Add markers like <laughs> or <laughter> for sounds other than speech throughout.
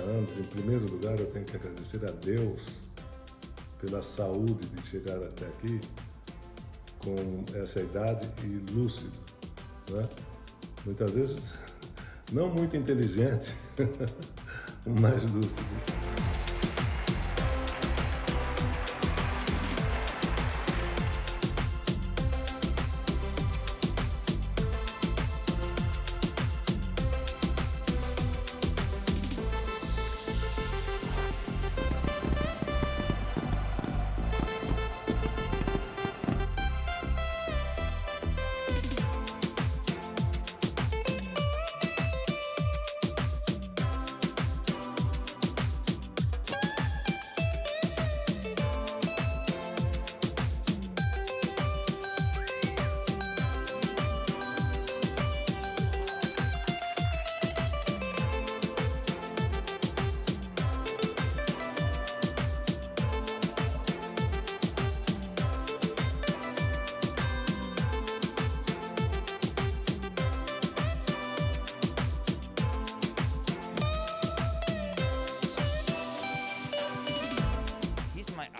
anos, em primeiro lugar, eu tenho que agradecer a Deus pela saúde de chegar até aqui com essa idade e lúcido. Né? Muitas vezes, <laughs> não muito inteligente, <laughs> mas lúcido.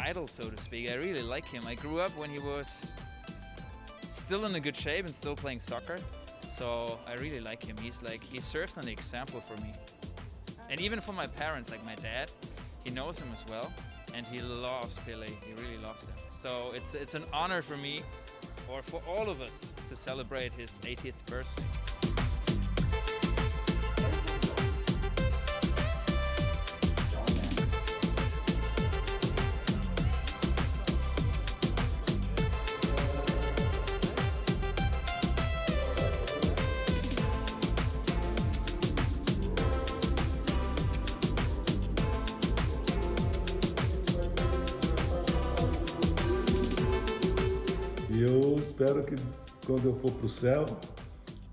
Idol, so to speak. I really like him. I grew up when he was still in a good shape and still playing soccer. So I really like him. He's like he serves an example for me. And even for my parents, like my dad, he knows him as well. And he loves Pele. He really loves him. So it's it's an honor for me or for all of us to celebrate his 80th birthday. Espero que quando eu for para o céu,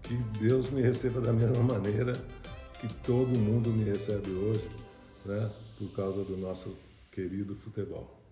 que Deus me receba da mesma maneira que todo mundo me recebe hoje, né? Por causa do nosso querido futebol.